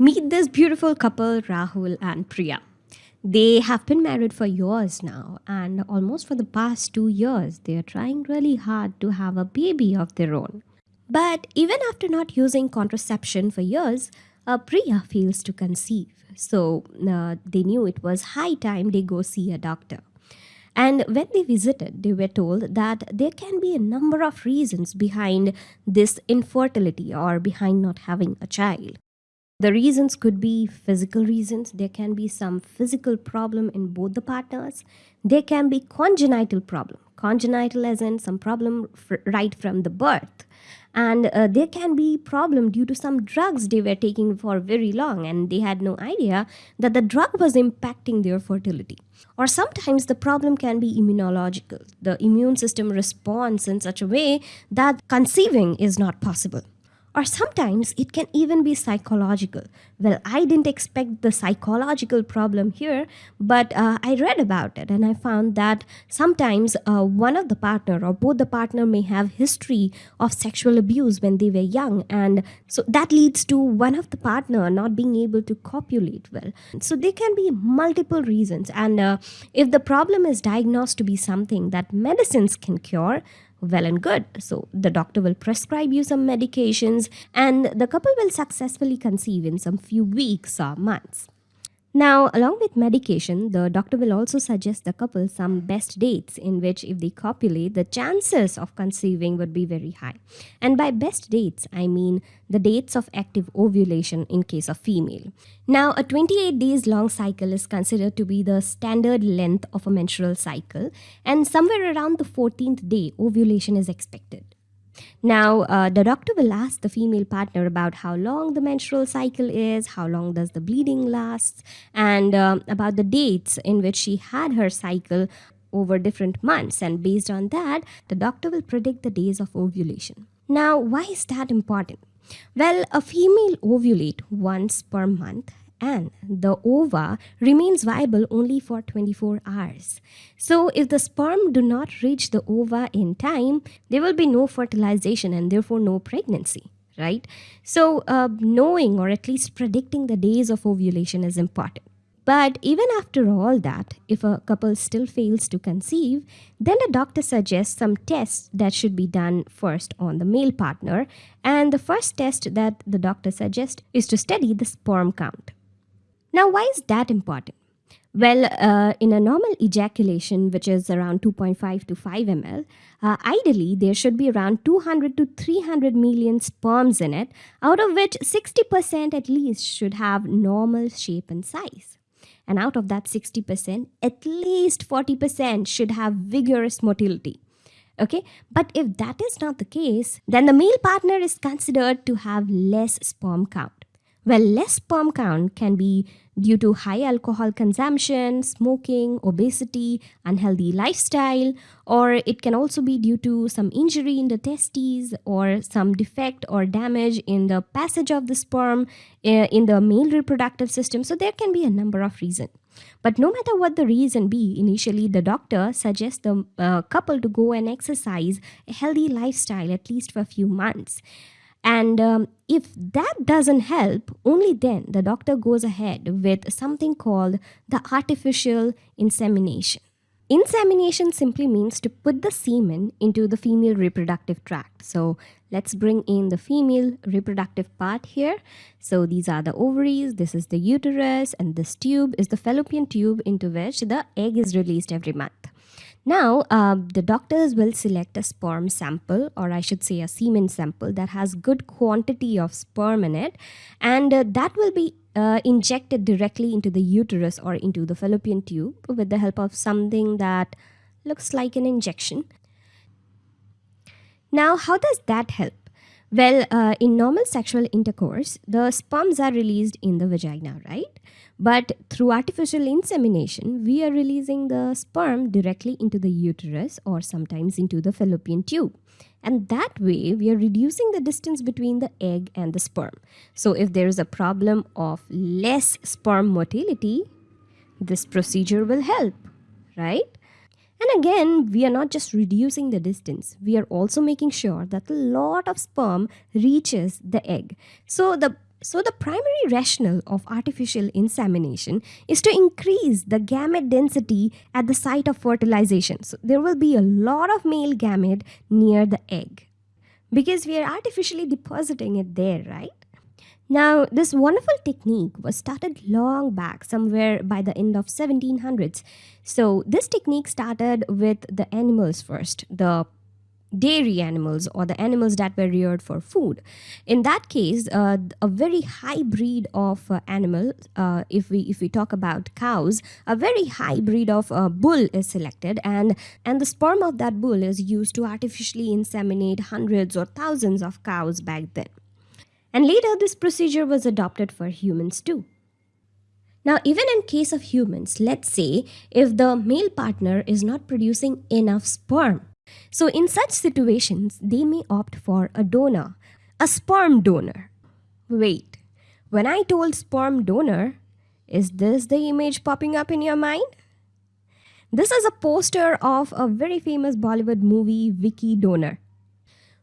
Meet this beautiful couple, Rahul and Priya. They have been married for years now, and almost for the past two years, they are trying really hard to have a baby of their own. But even after not using contraception for years, uh, Priya fails to conceive. So uh, they knew it was high time they go see a doctor. And when they visited, they were told that there can be a number of reasons behind this infertility or behind not having a child. The reasons could be physical reasons. There can be some physical problem in both the partners. There can be congenital problem. Congenital as in some problem right from the birth and uh, there can be problem due to some drugs they were taking for very long and they had no idea that the drug was impacting their fertility or sometimes the problem can be immunological the immune system responds in such a way that conceiving is not possible or sometimes it can even be psychological. Well, I didn't expect the psychological problem here, but uh, I read about it and I found that sometimes uh, one of the partner or both the partner may have history of sexual abuse when they were young and so that leads to one of the partner not being able to copulate well. So there can be multiple reasons and uh, if the problem is diagnosed to be something that medicines can cure, well and good. So the doctor will prescribe you some medications and the couple will successfully conceive in some few weeks or months. Now, along with medication, the doctor will also suggest the couple some best dates in which if they copulate, the chances of conceiving would be very high. And by best dates, I mean the dates of active ovulation in case of female. Now, a 28 days long cycle is considered to be the standard length of a menstrual cycle and somewhere around the 14th day, ovulation is expected. Now, uh, the doctor will ask the female partner about how long the menstrual cycle is, how long does the bleeding last, and um, about the dates in which she had her cycle over different months. And based on that, the doctor will predict the days of ovulation. Now, why is that important? Well, a female ovulate once per month and the ova remains viable only for 24 hours. So if the sperm do not reach the ova in time, there will be no fertilization and therefore no pregnancy, right? So uh, knowing or at least predicting the days of ovulation is important. But even after all that, if a couple still fails to conceive, then the doctor suggests some tests that should be done first on the male partner. And the first test that the doctor suggests is to study the sperm count. Now, why is that important? Well, uh, in a normal ejaculation, which is around 2.5 to 5 ml, uh, ideally there should be around 200 to 300 million sperms in it, out of which 60% at least should have normal shape and size. And out of that 60%, at least 40% should have vigorous motility. Okay, but if that is not the case, then the male partner is considered to have less sperm count. Well, less sperm count can be due to high alcohol consumption, smoking, obesity, unhealthy lifestyle, or it can also be due to some injury in the testes or some defect or damage in the passage of the sperm eh, in the male reproductive system. So there can be a number of reasons. But no matter what the reason be, initially the doctor suggests the uh, couple to go and exercise a healthy lifestyle at least for a few months. And um, if that doesn't help, only then the doctor goes ahead with something called the artificial insemination. Insemination simply means to put the semen into the female reproductive tract. So let's bring in the female reproductive part here. So these are the ovaries, this is the uterus, and this tube is the fallopian tube into which the egg is released every month. Now, uh, the doctors will select a sperm sample, or I should say a semen sample that has good quantity of sperm in it, and uh, that will be uh, injected directly into the uterus or into the fallopian tube with the help of something that looks like an injection. Now, how does that help? Well, uh, in normal sexual intercourse, the sperms are released in the vagina, right? But through artificial insemination, we are releasing the sperm directly into the uterus or sometimes into the fallopian tube. And that way, we are reducing the distance between the egg and the sperm. So if there is a problem of less sperm motility, this procedure will help, right? And again, we are not just reducing the distance, we are also making sure that a lot of sperm reaches the egg. So the So, the primary rationale of artificial insemination is to increase the gamete density at the site of fertilization. So, there will be a lot of male gamete near the egg because we are artificially depositing it there, right? Now, this wonderful technique was started long back, somewhere by the end of 1700s. So, this technique started with the animals first, the dairy animals or the animals that were reared for food. In that case, uh, a very high breed of uh, animal, uh, if we if we talk about cows, a very high breed of uh, bull is selected, and and the sperm of that bull is used to artificially inseminate hundreds or thousands of cows back then. And later, this procedure was adopted for humans too. Now, even in case of humans, let's say if the male partner is not producing enough sperm, so, in such situations, they may opt for a donor, a sperm donor. Wait, when I told sperm donor, is this the image popping up in your mind? This is a poster of a very famous Bollywood movie, Vicky Donor.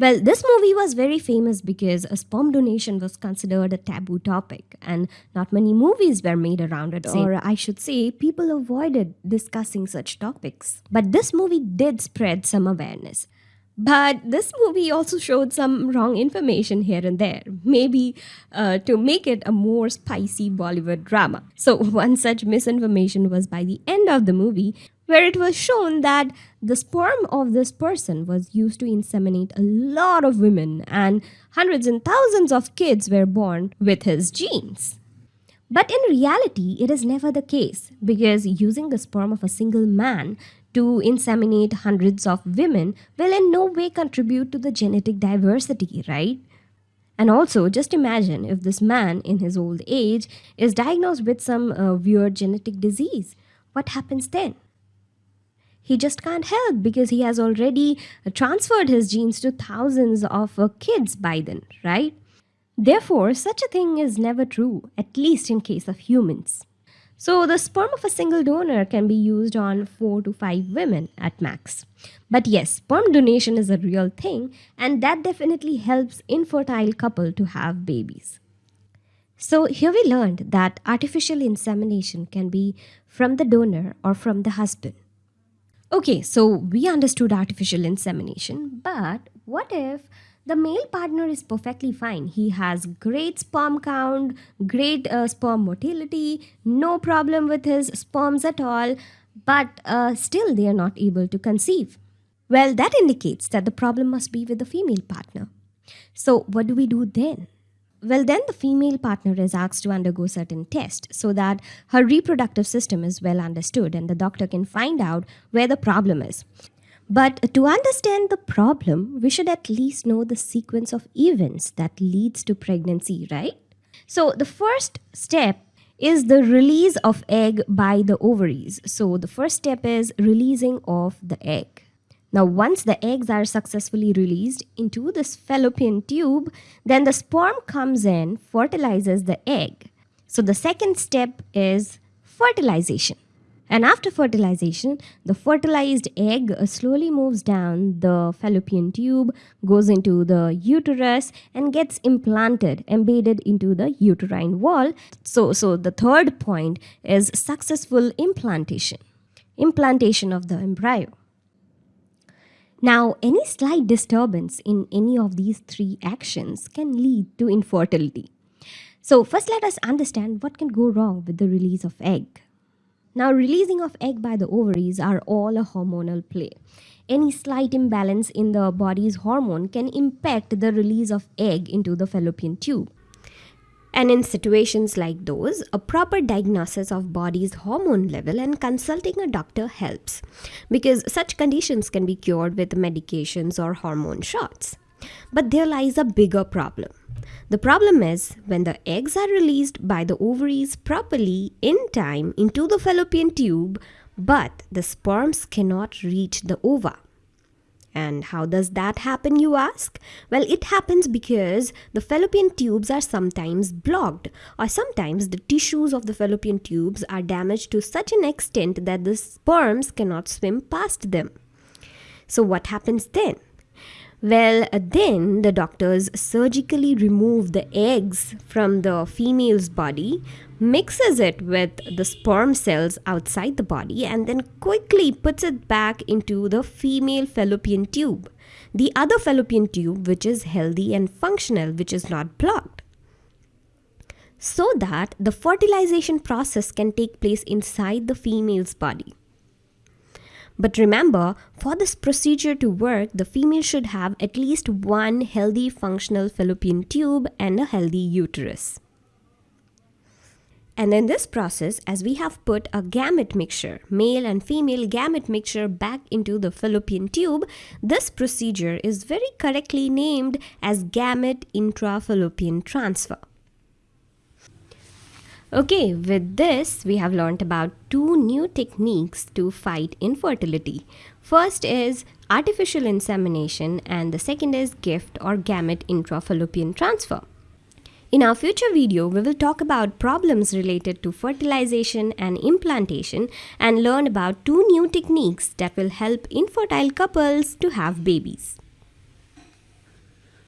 Well, this movie was very famous because a sperm donation was considered a taboo topic, and not many movies were made around it, or I should say, people avoided discussing such topics. But this movie did spread some awareness. But this movie also showed some wrong information here and there, maybe uh, to make it a more spicy Bollywood drama. So, one such misinformation was by the end of the movie, where it was shown that the sperm of this person was used to inseminate a lot of women and hundreds and thousands of kids were born with his genes. But in reality, it is never the case because using the sperm of a single man to inseminate hundreds of women will in no way contribute to the genetic diversity, right? And also, just imagine if this man in his old age is diagnosed with some uh, weird genetic disease. What happens then? He just can't help because he has already transferred his genes to thousands of uh, kids by then, right? Therefore, such a thing is never true, at least in case of humans. So, the sperm of a single donor can be used on 4 to 5 women at max. But yes, sperm donation is a real thing, and that definitely helps infertile couple to have babies. So, here we learned that artificial insemination can be from the donor or from the husband. Okay, so we understood artificial insemination, but what if the male partner is perfectly fine? He has great sperm count, great uh, sperm motility, no problem with his sperms at all, but uh, still they are not able to conceive. Well, that indicates that the problem must be with the female partner. So, what do we do then? Well, then the female partner is asked to undergo certain tests so that her reproductive system is well understood and the doctor can find out where the problem is. But to understand the problem, we should at least know the sequence of events that leads to pregnancy, right? So the first step is the release of egg by the ovaries. So the first step is releasing of the egg. Now, once the eggs are successfully released into this fallopian tube, then the sperm comes in, fertilizes the egg. So, the second step is fertilization. And after fertilization, the fertilized egg slowly moves down the fallopian tube, goes into the uterus, and gets implanted, embedded into the uterine wall. So, so the third point is successful implantation, implantation of the embryo. Now, any slight disturbance in any of these three actions can lead to infertility. So, first let us understand what can go wrong with the release of egg. Now, releasing of egg by the ovaries are all a hormonal play. Any slight imbalance in the body's hormone can impact the release of egg into the fallopian tube. And in situations like those, a proper diagnosis of body's hormone level and consulting a doctor helps because such conditions can be cured with medications or hormone shots. But there lies a bigger problem. The problem is when the eggs are released by the ovaries properly in time into the fallopian tube, but the sperms cannot reach the ova. And how does that happen, you ask? Well, it happens because the fallopian tubes are sometimes blocked, or sometimes the tissues of the fallopian tubes are damaged to such an extent that the sperms cannot swim past them. So, what happens then? Well, then the doctors surgically remove the eggs from the female's body, mixes it with the sperm cells outside the body, and then quickly puts it back into the female fallopian tube. The other fallopian tube, which is healthy and functional, which is not blocked. So that the fertilization process can take place inside the female's body. But remember, for this procedure to work, the female should have at least one healthy functional fallopian tube and a healthy uterus. And in this process, as we have put a gamete mixture, male and female gamete mixture back into the fallopian tube, this procedure is very correctly named as gamete intrafallopian transfer. Okay, with this, we have learnt about two new techniques to fight infertility. First is artificial insemination, and the second is gift or gamete intrafallopian transfer. In our future video, we will talk about problems related to fertilization and implantation and learn about two new techniques that will help infertile couples to have babies.